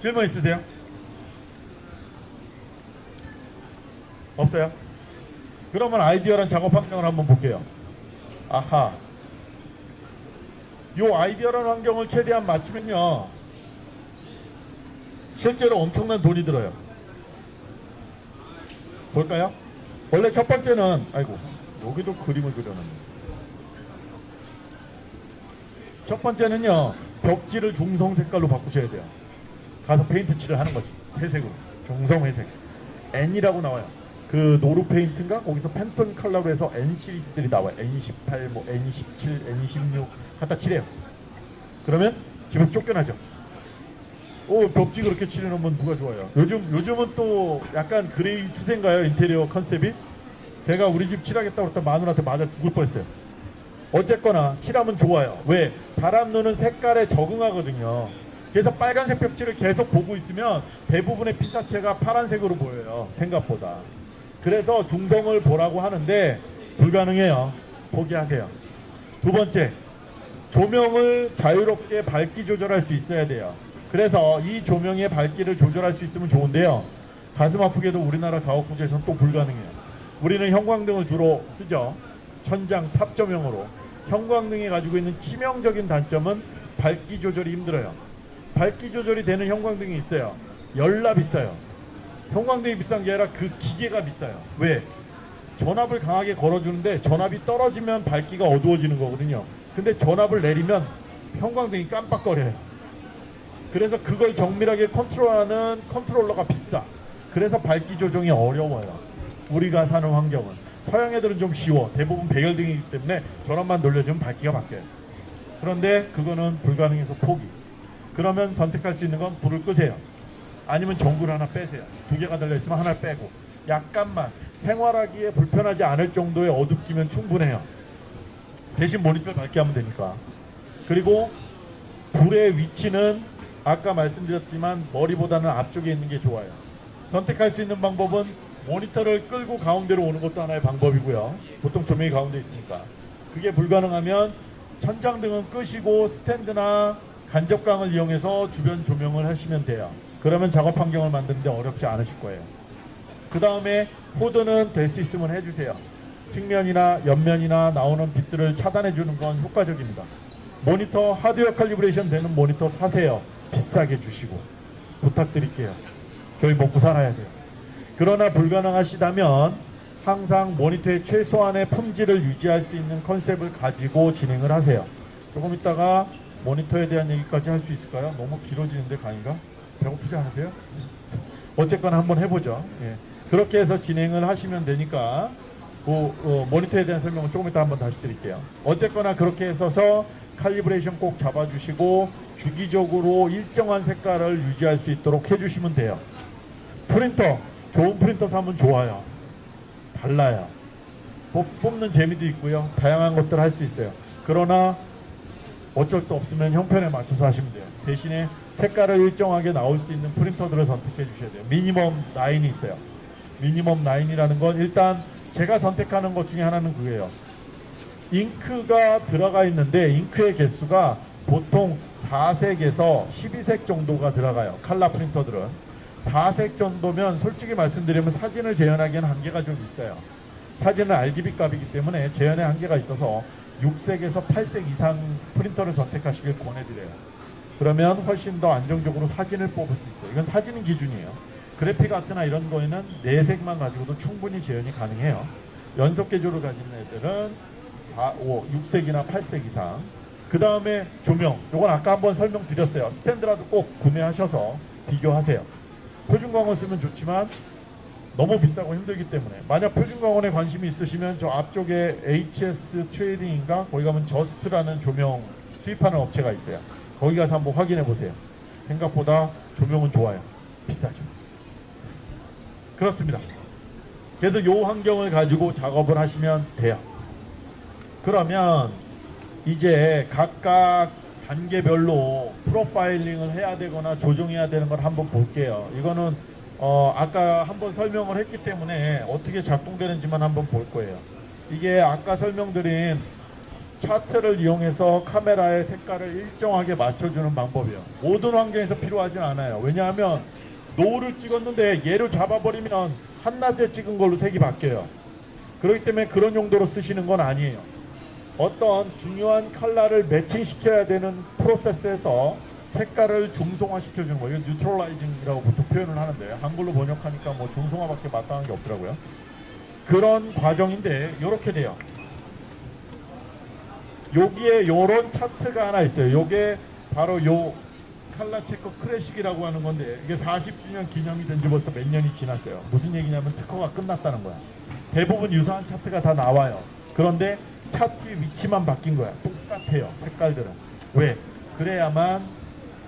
질문 있으세요? 없어요? 그러면 아이디어란 작업 환경을 한번 볼게요. 아하. 요 아이디어란 환경을 최대한 맞추면요. 실제로 엄청난 돈이 들어요. 볼까요? 원래 첫 번째는 아이고 여기도 그림을 그려놨네. 첫 번째는요 벽지를 중성 색깔로 바꾸셔야 돼요. 가서 페인트 칠을 하는 거지. 회색으로 중성 회색. N이라고 나와요. 그 노루 페인트인가 거기서 팬톤 컬러로 해서 N 시리즈들이 나와요. N28, 뭐 N27, N16 갖다 칠해요. 그러면 집에서 쫓겨나죠. 오 벽지 그렇게 칠해놓으면 누가 좋아요? 요즘 요즘은 또 약간 gray 추세인가요 인테리어 컨셉이? 제가 우리 집 칠하겠다고 했다 마누라한테 맞아 죽을 뻔했어요. 어쨌거나 칠하면 좋아요. 왜? 사람 눈은 색깔에 적응하거든요. 그래서 빨간색 벽지를 계속 보고 있으면 대부분의 피사체가 파란색으로 보여요. 생각보다. 그래서 중성을 보라고 하는데 불가능해요. 포기하세요. 두 번째, 조명을 자유롭게 밝기 조절할 수 있어야 돼요. 그래서 이 조명의 밝기를 조절할 수 있으면 좋은데요. 가슴 아프게도 우리나라 가옥구조에서는 또 불가능해요. 우리는 형광등을 주로 쓰죠. 천장 top 조명으로. 형광등이 가지고 있는 치명적인 단점은 밝기 조절이 힘들어요. 밝기 조절이 되는 형광등이 있어요. 열나 비싸요. 형광등이 비싼 게 아니라 그 기계가 비싸요. 왜? 전압을 강하게 걸어주는데 전압이 떨어지면 밝기가 어두워지는 거거든요. 근데 전압을 내리면 형광등이 깜빡거려요. 그래서 그걸 정밀하게 컨트롤하는 컨트롤러가 비싸. 그래서 밝기 조정이 어려워요. 우리가 사는 환경은. 서양 애들은 좀 쉬워. 대부분 백열등이기 때문에 전압만 돌려주면 밝기가 바뀌어요. 그런데 그거는 불가능해서 포기. 그러면 선택할 수 있는 건 불을 끄세요. 아니면 전구를 하나 빼세요. 두 개가 달려있으면 하나를 빼고. 약간만 생활하기에 불편하지 않을 정도의 어둡기면 충분해요. 대신 모니터를 밝게 하면 되니까. 그리고 불의 위치는 아까 말씀드렸지만 머리보다는 앞쪽에 있는 게 좋아요. 선택할 수 있는 방법은 모니터를 끌고 가운데로 오는 것도 하나의 방법이고요. 보통 조명이 가운데 있으니까. 그게 불가능하면 천장 등은 끄시고 스탠드나 간접광을 이용해서 주변 조명을 하시면 돼요. 그러면 작업 환경을 만드는데 어렵지 않으실 거예요. 그 다음에 코드는 될 수 있으면 해주세요. 측면이나 옆면이나 나오는 빛들을 차단해 주는 건 효과적입니다. 모니터 하드웨어 칼리브레이션 되는 모니터 사세요. 비싸게 주시고 부탁드릴게요. 저희 먹고 살아야 돼요. 그러나 불가능하시다면 항상 모니터의 최소한의 품질을 유지할 수 있는 컨셉을 가지고 진행을 하세요. 조금 있다가 모니터에 대한 얘기까지 할 수 있을까요? 너무 길어지는데 강의가? 배고프지 않으세요? 어쨌거나 한번 해보죠. 예. 그렇게 해서 진행을 하시면 되니까 그 어, 모니터에 대한 설명은 조금 이따 한번 다시 드릴게요. 어쨌거나 그렇게 해서 칼리브레이션 꼭 잡아주시고 주기적으로 일정한 색깔을 유지할 수 있도록 해주시면 돼요. 프린터 좋은 프린터 사면 좋아요. 달라요. 뽑- 뽑는 재미도 있고요. 다양한 것들 할 수 있어요. 그러나 어쩔 수 없으면 형편에 맞춰서 하시면 돼요. 대신에 색깔을 일정하게 나올 수 있는 프린터들을 선택해 주셔야 돼요. 미니멈 라인이 있어요. 미니멈 라인이라는 건 일단 제가 선택하는 것 중에 하나는 그거예요. 잉크가 들어가 있는데 잉크의 개수가 보통 4색에서 12색 정도가 들어가요. 칼라 프린터들은. 4색 정도면 솔직히 말씀드리면 사진을 재현하기에는 한계가 좀 있어요. 사진은 RGB 값이기 때문에 재현에 한계가 있어서 6색에서 8색 이상 프린터를 선택하시길 권해드려요. 그러면 훨씬 더 안정적으로 사진을 뽑을 수 있어요. 이건 사진 기준이에요. 그래픽 아트나 이런 거에는 4색만 가지고도 충분히 재현이 가능해요. 연속 계조를 가진 애들은 4, 5, 6색이나 8색 이상. 그 다음에 조명. 이건 아까 한번 설명드렸어요. 스탠드라도 꼭 구매하셔서 비교하세요. 표준광원 쓰면 좋지만 너무 비싸고 힘들기 때문에 만약 표준광원에 관심이 있으시면 저 앞쪽에 HS 트레이딩인가 거기 가면 저스트라는 조명 수입하는 업체가 있어요. 거기 가서 한번 확인해 보세요. 생각보다 조명은 좋아요. 비싸죠. 그렇습니다. 그래서 요 환경을 가지고 작업을 하시면 돼요. 그러면 이제 각각 단계별로 프로파일링을 해야 되거나 조정해야 되는 걸 한번 볼게요. 이거는 어 아까 한번 설명을 했기 때문에 어떻게 작동되는지만 한번 볼 거예요. 이게 아까 설명드린 차트를 이용해서 카메라의 색깔을 일정하게 맞춰주는 방법이에요. 모든 환경에서 필요하진 않아요. 왜냐하면 노을을 찍었는데 얘를 잡아버리면 한낮에 찍은 걸로 색이 바뀌어요. 그렇기 때문에 그런 용도로 쓰시는 건 아니에요. 어떤 중요한 컬러를 매칭시켜야 되는 프로세스에서 색깔을 중성화시켜 주는 거예요. neutralizing이라고 보통 표현을 하는데 한글로 번역하니까 뭐 중성화밖에 마땅한 게 없더라고요. 그런 과정인데 이렇게 돼요. 여기에 요런 차트가 하나 있어요. 요게 바로 요 칼라체코 크래식이라고 하는 건데 이게 40주년 기념이 된 지 벌써 몇 년이 지났어요. 무슨 얘기냐면 특허가 끝났다는 거야. 대부분 유사한 차트가 다 나와요. 그런데 차트의 위치만 바뀐 거야. 똑같아요. 색깔들은. 왜? 그래야만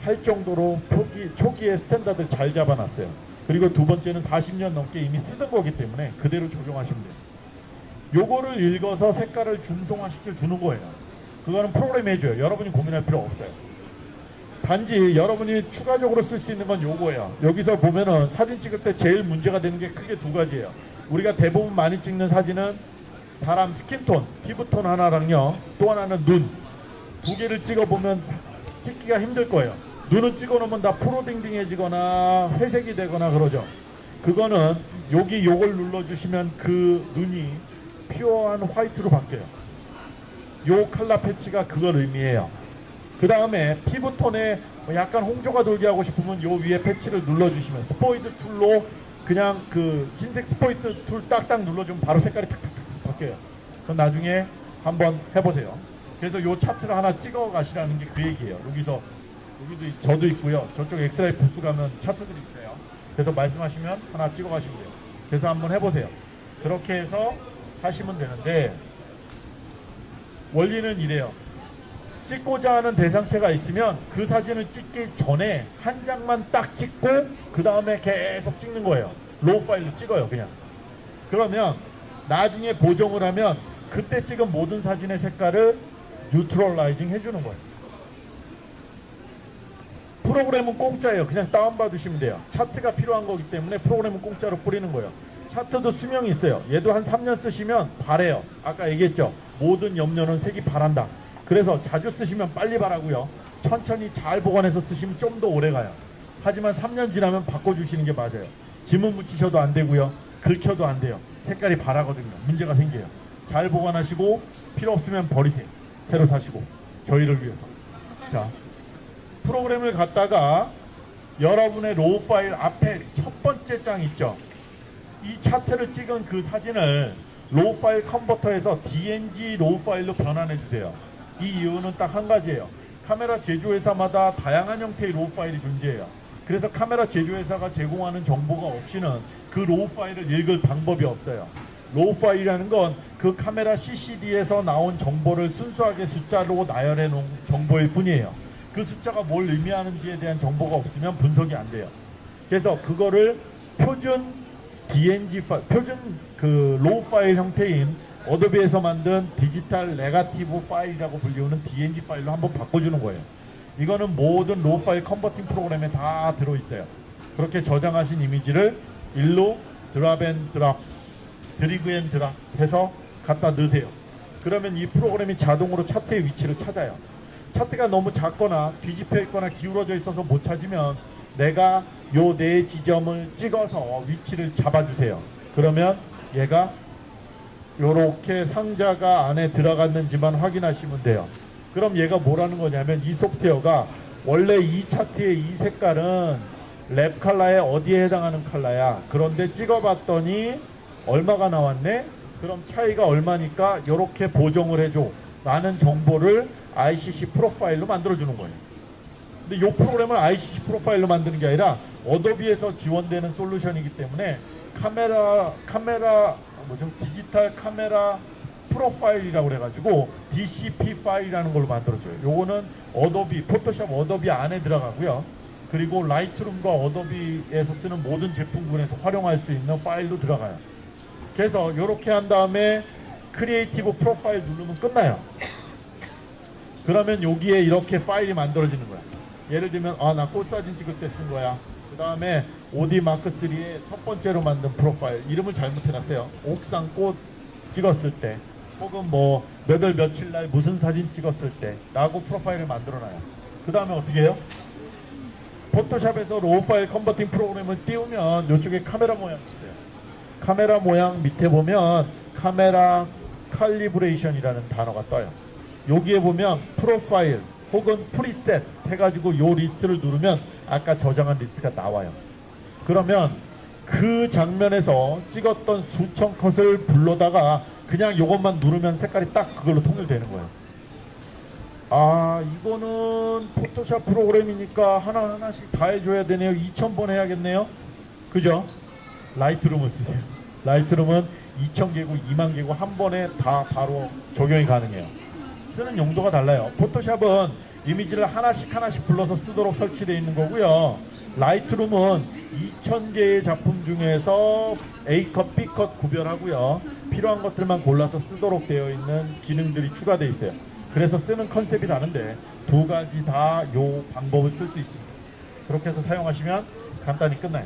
할 정도로 초기, 초기에 스탠다드를 잘 잡아놨어요. 그리고 두 번째는 40년 넘게 이미 쓰던 거기 때문에 그대로 적용하시면 돼요. 요거를 읽어서 색깔을 중성화시켜 주는 거예요. 그거는 프로그램 해줘요. 여러분이 고민할 필요 없어요. 단지 여러분이 추가적으로 쓸 수 있는 건 요거예요. 여기서 보면은 사진 찍을 때 제일 문제가 되는 게 크게 두 가지예요. 우리가 대부분 많이 찍는 사진은 사람 스킨톤, 피부톤 하나랑요. 또 하나는 눈. 두 개를 찍어보면 사- 찍기가 힘들 거예요. 눈은 찍어놓으면 다 푸르딩딩해지거나 회색이 되거나 그러죠. 그거는 여기 요걸 눌러주시면 그 눈이 pure한 화이트로 바뀌어요. 요 컬러 패치가 그걸 의미해요. 그 다음에 피부톤에 뭐 약간 홍조가 돌게 하고 싶으면 요 위에 패치를 눌러주시면 스포이드 tool로 그냥 그 흰색 스포이드 tool 딱딱 눌러주면 바로 색깔이 탁탁탁 바뀌어요. 그럼 나중에 한번 해보세요. 그래서 요 차트를 하나 찍어 가시라는 게 그 얘기예요. 여기서 여기도 있- 저도 있고요. 저쪽 엑스라이 부스 가면 차트들이 있어요. 그래서 말씀하시면 하나 찍어 가시면 돼요. 그래서 한번 해보세요. 그렇게 해서 하시면 되는데 원리는 이래요. 찍고자 하는 대상체가 있으면 그 사진을 찍기 전에 한 장만 딱 찍고 그 다음에 계속 찍는 거예요. raw 파일로 찍어요, 그냥. 그러면 나중에 보정을 하면 그때 찍은 모든 사진의 색깔을 neutralizing 해주는 거예요. 프로그램은 공짜예요. 그냥 다운받으시면 돼요. 차트가 필요한 거기 때문에 프로그램은 공짜로 뿌리는 거예요. 차트도 수명이 있어요. 얘도 한 3년 쓰시면 바래요. 아까 얘기했죠. 모든 염료는 색이 바란다. 그래서 자주 쓰시면 빨리 바라고요. 천천히 잘 보관해서 쓰시면 좀 더 오래 가요. 하지만 3년 지나면 바꿔주시는 게 맞아요. 지문 묻히셔도 안 되고요. 긁혀도 안 돼요. 색깔이 바라거든요. 문제가 생겨요. 잘 보관하시고 필요 없으면 버리세요. 새로 사시고 저희를 위해서. 자, 프로그램을 갖다가 여러분의 raw 파일 앞에 첫 번째 장 있죠. 이 차트를 찍은 그 사진을 raw 파일 컨버터에서 DNG raw 파일로 변환해 주세요. 이 이유는 딱 한 가지예요. 카메라 제조회사마다 다양한 형태의 raw 파일이 존재해요. 그래서 카메라 제조회사가 제공하는 정보가 없이는 그 raw 파일을 읽을 방법이 없어요. raw 파일이라는 건 그 카메라 CCD에서 나온 정보를 순수하게 숫자로 나열해 놓은 정보일 뿐이에요. 그 숫자가 뭘 의미하는지에 대한 정보가 없으면 분석이 안 돼요. 그래서 그거를 표준 DNG 파일, 표준 그 raw 파일 형태인 어도비에서 만든 디지털 네가티브 파일이라고 불리우는 DNG 파일로 한번 바꿔주는 거예요. 이거는 모든 raw 파일 converting 프로그램에 다 들어있어요. 그렇게 저장하신 이미지를 일로 drop and drop, drag and drop 해서 갖다 넣으세요. 그러면 이 프로그램이 자동으로 차트의 위치를 찾아요. 차트가 너무 작거나 뒤집혀 있거나 기울어져 있어서 못 찾으면 내가 요 네 지점을 찍어서 위치를 잡아주세요. 그러면 얘가 요렇게 상자가 안에 들어갔는지만 확인하시면 돼요. 그럼 얘가 뭐라는 거냐면 이 소프트웨어가 원래 이 차트의 이 색깔은 랩 컬러에 어디에 해당하는 컬러야. 그런데 찍어봤더니 얼마가 나왔네? 그럼 차이가 얼마니까 이렇게 보정을 해줘. 라는 정보를 ICC 프로파일로 만들어주는 거예요. 근데 이 프로그램을 ICC 프로파일로 만드는 게 아니라 어도비에서 지원되는 솔루션이기 때문에 카메라 카메라 뭐죠 디지털 카메라 profile이라고 그래가지고 DCP 파일이라는 걸로 만들어줘요. 요거는 어도비 포토샵 어도비 안에 들어가고요. 그리고 라이트룸과 어도비에서 쓰는 모든 제품군에서 활용할 수 있는 파일로 들어가요. 그래서 이렇게 한 다음에 create profile 누르면 끝나요. 그러면 여기에 이렇게 파일이 만들어지는 거야. 예를 들면 아 나 꽃 사진 찍을 때 쓴 거야. 그 다음에 오디 마크 3의 첫 번째로 만든 profile 이름을 잘못해놨어요. 옥상 꽃 찍었을 때 혹은 뭐 몇 월 며칠 날 무슨 사진 찍었을 때 라고 profile을 만들어놔요. 그 다음에 어떻게 해요? 포토샵에서 raw 파일 converting 프로그램을 띄우면 이쪽에 카메라 모양이 있어요. 카메라 모양 밑에 보면 카메라 칼리브레이션이라는 단어가 떠요. 여기에 보면 profile 혹은 preset 해가지고 요 리스트를 누르면 아까 저장한 리스트가 나와요. 그러면 그 장면에서 찍었던 수천 컷을 불러다가 그냥 요것만 누르면 색깔이 딱 그걸로 통일되는 거예요. 아 이거는 포토샵 프로그램이니까 하나하나씩 다 해줘야 되네요. 2000번 해야겠네요. 그죠? 라이트룸을 쓰세요. 라이트룸은 2000개고 2만 개고 한 번에 다 바로 적용이 가능해요. 쓰는 용도가 달라요. 포토샵은 이미지를 하나씩 하나씩 불러서 쓰도록 설치되어 있는 거고요 라이트룸은 2000개의 작품 중에서 A컷, B컷 구별하고요 필요한 것들만 골라서 쓰도록 되어 있는 기능들이 추가되어 있어요 그래서 쓰는 컨셉이 다른데 두 가지 다 요 방법을 쓸 수 있습니다. 그렇게 해서 사용하시면 간단히 끝나요.